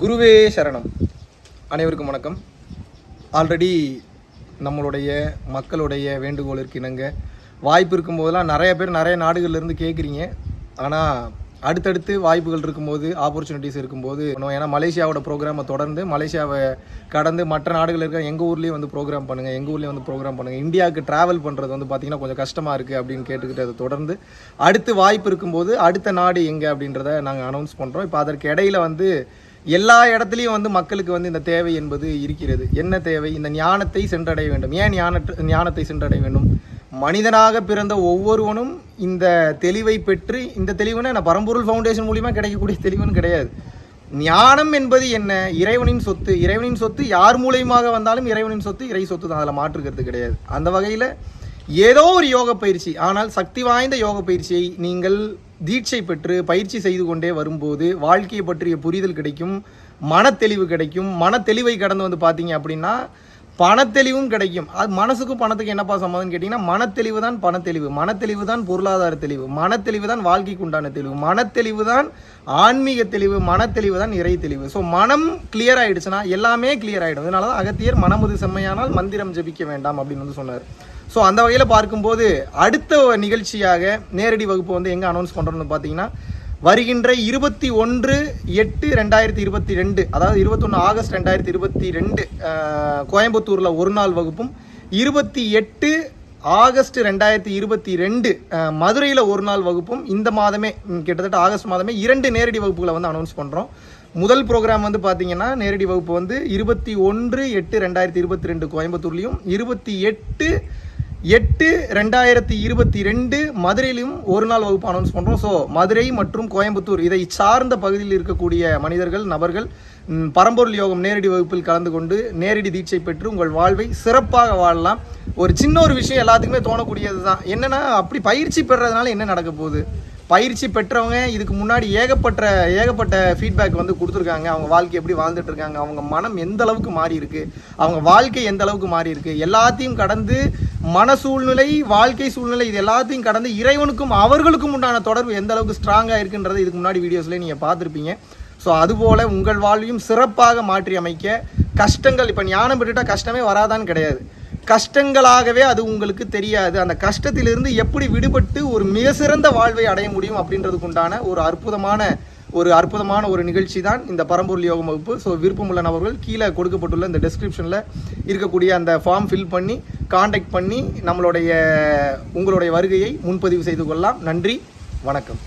குருவே சரணம். அனைவருக்கும் வணக்கம். ஆல்ரெடி நம்மளுடைய மக்களுடைய வேண்டுகோளிற்கு இணங்க. வாய்ப்பு இருக்கும்போதெல்லாம் நிறைய பேர் நிறைய நாடுகள்லேருந்து கேட்குறீங்க ஆனால் அடுத்தடுத்து வாய்ப்புகள் இருக்கும்போது ஆப்பர்ச்சுனிட்டிஸ் இருக்கும்போது ஏன்னா மலேசியாவோட ப்ரோக்ராமை தொடர்ந்து மலேசியாவை கடந்து மற்ற நாடுகள் இருக்க எங்கள் ஊர்லேயும் வந்து ப்ரோக்ராம் பண்ணுங்கள் எங்கள் ஊர்லேயும் வந்து ப்ரோக்ராம் பண்ணுங்கள் இந்தியாவுக்கு ட்ராவல் பண்ணுறது வந்து பார்த்திங்கன்னா கொஞ்சம் கஷ்டமாக இருக்குது அப்படின்னு கேட்டுக்கிட்டு அதை தொடர்ந்து அடுத்து வாய்ப்பு இருக்கும்போது அடுத்த நாடு எங்கே அப்படின்றத நாங்கள் அனௌன்ஸ் பண்ணுறோம் இப்போ அதற்கு இடையில வந்து எல்லா இடத்துலையும் வந்து மக்களுக்கு வந்து இந்த தேவை என்பது இருக்கிறது. என்ன தேவை? இந்த ஞானத்தை சென்றடைய வேண்டும். ஏன் ஞான ஞானத்தை சென்றடைய வேண்டும்? மனிதனாக பிறந்த ஒவ்வொருவனும் இந்த தெளிவை பெற்று இந்த தெளிவுனா நான் பரம்பொருள் ஃபவுண்டேஷன் மூலியமாக கிடைக்கக்கூடிய தெளிவுன்னு கிடையாது. ஞானம் என்பது என்ன? இறைவனின் சொத்து. இறைவனின் சொத்து யார் மூலியமாக வந்தாலும் இறைவனின் சொத்து இறை சொத்து தான். அதில் மாற்றுக்கிறது கிடையாது. அந்த வகையில் ஏதோ ஒரு யோக பயிற்சி. ஆனால் சக்தி வாய்ந்த யோக பயிற்சியை நீங்கள் தீட்சை பெற்று பயிற்சி செய்து கொண்டே வரும்போது வாழ்க்கையை பற்றிய புரிதல் கிடைக்கும் மனத்தெளிவு கிடைக்கும். மனத்தெளிவை கடந்து வந்து பார்த்தீங்க அப்படின்னா பணத்தெளிவும் கிடைக்கும். அது மனசுக்கும் பணத்துக்கு என்னப்பா சம்மதம்னு கேட்டிங்கன்னா மனத்தெளிவு தான் பணத்தெளிவு. மனத்தெளிவு தான் பொருளாதார தெளிவு. மனத்தெளிவு தான் வாழ்க்கைக்கு உண்டான தெளிவு. மனத்தெளிவு தான் ஆன்மீக தெளிவு. மனத்தெளிவு தான் இறை தெளிவு. ஸோ மனம் கிளியர் ஆகிடுச்சுன்னா எல்லாமே கிளியர் ஆகிடும் அதனால தான் அகத்தியர் மனமுது செம்மையானால் மந்திரம் ஜபிக்க வேண்டாம் அப்படின்னு வந்து சொன்னார். ஸோ அந்த வகையில் பார்க்கும்போது அடுத்த நிகழ்ச்சியாக நேரடி வகுப்பு வந்து எங்கே அனௌன்ஸ் பண்ணுறோம்னு பார்த்தீங்கன்னா வருகின்ற இருபத்தி ஒன்று எட்டு ரெண்டாயிரத்தி இருபத்தி ரெண்டு அதாவது இருபத்தொன்று ஆகஸ்ட் ரெண்டாயிரத்தி இருபத்தி ரெண்டு கோயம்புத்தூரில் ஒரு நாள் வகுப்பும் இருபத்தி எட்டு ஆகஸ்ட் ரெண்டாயிரத்தி இருபத்தி ரெண்டு மதுரையில் ஒரு நாள் வகுப்பும் இந்த மாதமே கிட்டத்தட்ட ஆகஸ்ட் மாதமே இரண்டு நேரடி வகுப்புகளை வந்து அனௌன்ஸ் பண்ணுறோம் முதல் ப்ரோக்ராம் வந்து பார்த்தீங்கன்னா நேரடி வகுப்பு வந்து இருபத்தி ஒன்று எட்டு ரெண்டாயிரத்தி இருபத்தி ரெண்டு கோயம்புத்தூர்லேயும் இருபத்தி எட்டு எட்டு ரெண்டாயிரத்தி இருபத்தி ரெண்டு மதுரையிலும் ஒரு நாள் வகுப்பு அனௌன்ஸ் பண்ணுறோம் ஸோ மதுரை மற்றும் கோயம்புத்தூர் இதை சார்ந்த பகுதியில் இருக்கக்கூடிய மனிதர்கள் நபர்கள் பரம்பொருள் யோகம் நேரடி வகுப்பில் கலந்து கொண்டு நேரடி தீட்சை பெற்று உங்கள் வாழ்வை சிறப்பாக வாழலாம். ஒரு சின்ன ஒரு விஷயம் எல்லாத்துக்குமே தோணக்கூடியது தான் என்னென்னா அப்படி பயிற்சி பெறதுனால என்ன நடக்க போகுது? பயிற்சி பெற்றவங்க இதுக்கு முன்னாடி ஏகப்பட்ட ஏகப்பட்ட ஃபீட்பேக் வந்து கொடுத்துருக்காங்க. அவங்க வாழ்க்கை எப்படி வாழ்ந்துட்டு இருக்காங்க அவங்க மனம் எந்த அளவுக்கு மாறி இருக்கு அவங்க வாழ்க்கை எந்த அளவுக்கு மாறி இருக்கு எல்லாத்தையும் கடந்து மன சூழ்நிலை வாழ்க்கை சூழ்நிலை இது எல்லாத்தையும் கடந்து இறைவனுக்கும் அவர்களுக்கும் உண்டான தொடர்பு எந்த அளவுக்கு ஸ்ட்ராங்காக இருக்குன்றது இதுக்கு முன்னாடி வீடியோஸ்ல நீங்கள் பார்த்துருப்பீங்க. ஸோ அதுபோல உங்கள் வாழ்வையும் சிறப்பாக மாற்றி அமைக்க கஷ்டங்கள் இப்போ ஞானம் பெற்றுட்டா கஷ்டமே வராதான்னு கிடையாது. கஷ்டங்களாகவே அது உங்களுக்கு தெரியாது. அந்த கஷ்டத்திலிருந்து எப்படி விடுபட்டு ஒரு மிக சிறந்த வாழ்வை அடைய முடியும் அப்படின்றதுக்கு உண்டான ஒரு அற்புதமான ஒரு அற்புதமான ஒரு நிகழ்ச்சி தான் இந்த பரம்பொருள் யோகம் வகுப்பு. ஸோ விருப்பமுள்ள நபர்கள் கீழே கொடுக்கப்பட்டுள்ள இந்த டெஸ்கிரிப்ஷனில் இருக்கக்கூடிய அந்த ஃபார்ம் ஃபில் பண்ணி காண்டாக்ட் பண்ணி நம்மளுடைய உங்களுடைய வருகையை முன்பதிவு செய்து கொள்ளலாம். நன்றி. வணக்கம்.